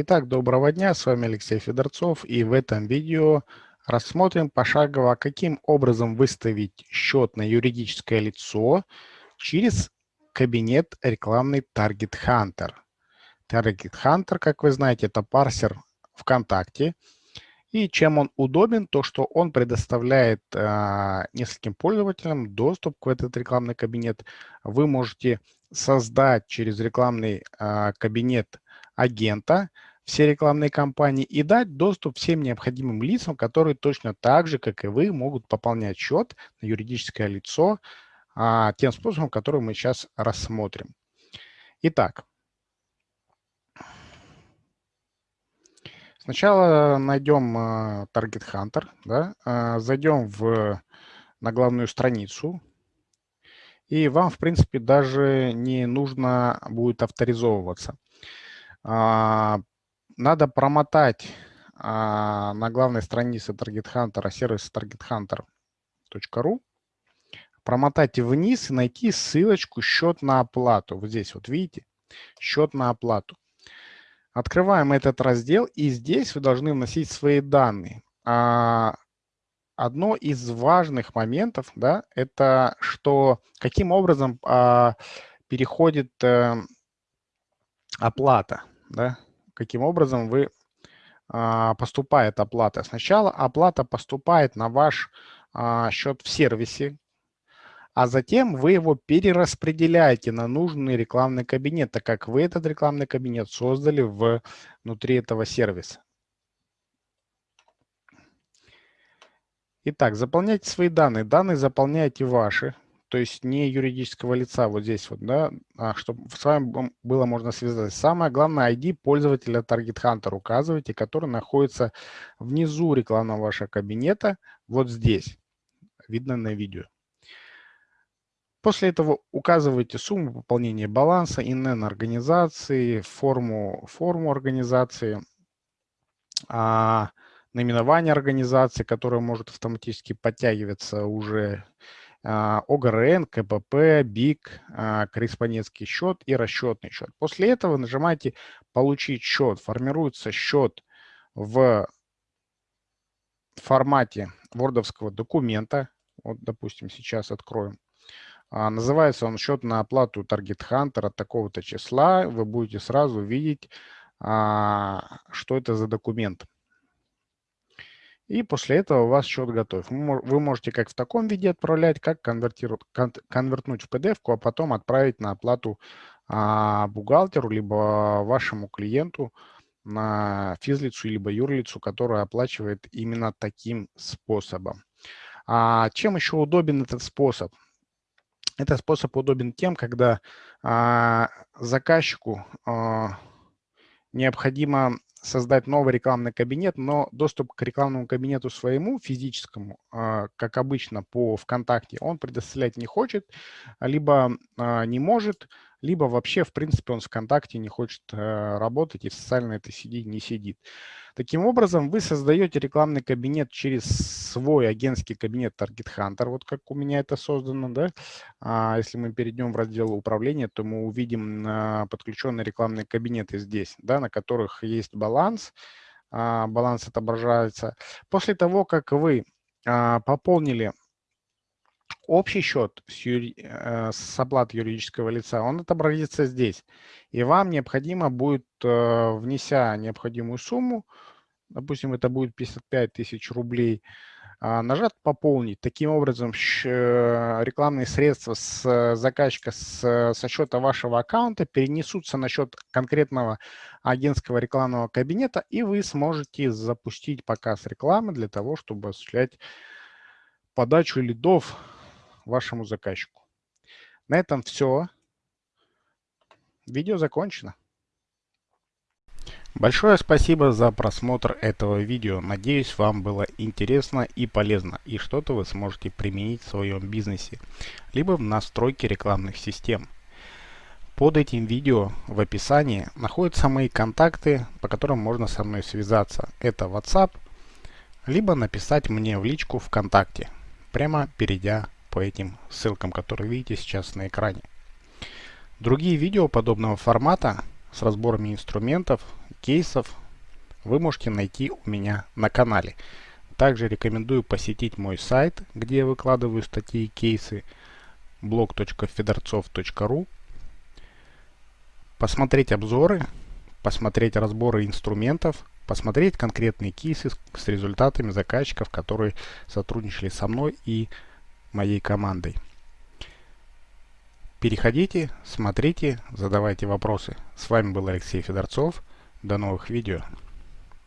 Итак, доброго дня, с вами Алексей Федорцов и в этом видео рассмотрим пошагово, каким образом выставить счет на юридическое лицо через кабинет рекламный Target Hunter. Target Hunter, как вы знаете, это парсер ВКонтакте. И чем он удобен, то что он предоставляет э, нескольким пользователям доступ к этот рекламный кабинет. Вы можете создать через рекламный э, кабинет агента, все рекламные кампании и дать доступ всем необходимым лицам, которые точно так же, как и вы, могут пополнять счет на юридическое лицо а, тем способом, который мы сейчас рассмотрим. Итак, сначала найдем uh, Target Hunter, да, uh, зайдем в, на главную страницу, и вам, в принципе, даже не нужно будет авторизовываться. Uh, надо промотать а, на главной странице Target Hunter сервис targethunter.ru, промотать вниз и найти ссылочку «Счет на оплату». Вот здесь вот видите, «Счет на оплату». Открываем этот раздел, и здесь вы должны вносить свои данные. А, одно из важных моментов, да, это что каким образом а, переходит а, оплата, да, каким образом вы а, поступает оплата. Сначала оплата поступает на ваш а, счет в сервисе, а затем вы его перераспределяете на нужный рекламный кабинет, так как вы этот рекламный кабинет создали внутри этого сервиса. Итак, заполняйте свои данные. Данные заполняйте ваши то есть не юридического лица вот здесь вот, да, а чтобы с вами было можно связать. Самое главное, ID пользователя Target Hunter указывайте, который находится внизу рекламного вашего кабинета, вот здесь, видно на видео. После этого указывайте сумму пополнения баланса, ИНН организации, форму, форму организации, а, наименование организации, которое может автоматически подтягиваться уже ОГРН, КПП, БИК, а, корреспондентский счет и расчетный счет. После этого нажимаете «Получить счет». Формируется счет в формате вордовского документа. Вот, допустим, сейчас откроем. А, называется он счет на оплату Target Hunter от такого-то числа. Вы будете сразу видеть, что это за документ. И после этого у вас счет готов. Вы можете как в таком виде отправлять, как конвертнуть в PDF, а потом отправить на оплату а, бухгалтеру, либо вашему клиенту на физлицу, либо юрлицу, которая оплачивает именно таким способом. А чем еще удобен этот способ? Этот способ удобен тем, когда а, заказчику а, необходимо создать новый рекламный кабинет, но доступ к рекламному кабинету своему, физическому, а, как обычно по ВКонтакте, он предоставлять не хочет, либо а, не может, либо вообще, в принципе, он ВКонтакте не хочет э, работать и в социальной этой сети не сидит. Таким образом, вы создаете рекламный кабинет через свой агентский кабинет Target Hunter, вот как у меня это создано. Да? А если мы перейдем в раздел управления, то мы увидим а, подключенные рекламные кабинеты здесь, да, на которых есть баланс, а, баланс отображается. После того, как вы а, пополнили общий счет с, юри... Э, с оплаты юридического лица, он отобразится здесь. И вам необходимо будет, э, внеся необходимую сумму, допустим, это будет 55 тысяч рублей, а, нажать «Пополнить». Таким образом, э, рекламные средства с заказчика с, со счета вашего аккаунта перенесутся на счет конкретного агентского рекламного кабинета, и вы сможете запустить показ рекламы для того, чтобы осуществлять подачу лидов вашему заказчику. На этом все. Видео закончено. Большое спасибо за просмотр этого видео. Надеюсь, вам было интересно и полезно, и что-то вы сможете применить в своем бизнесе, либо в настройке рекламных систем. Под этим видео в описании находятся мои контакты, по которым можно со мной связаться. Это WhatsApp, либо написать мне в личку ВКонтакте, прямо перейдя по этим ссылкам, которые видите сейчас на экране. Другие видео подобного формата с разборами инструментов кейсов вы можете найти у меня на канале. Также рекомендую посетить мой сайт, где я выкладываю статьи и кейсы blog.fedorцов.ru посмотреть обзоры, посмотреть разборы инструментов, посмотреть конкретные кейсы с результатами заказчиков, которые сотрудничали со мной и моей командой. Переходите, смотрите, задавайте вопросы. С вами был Алексей Федорцов. До новых видео.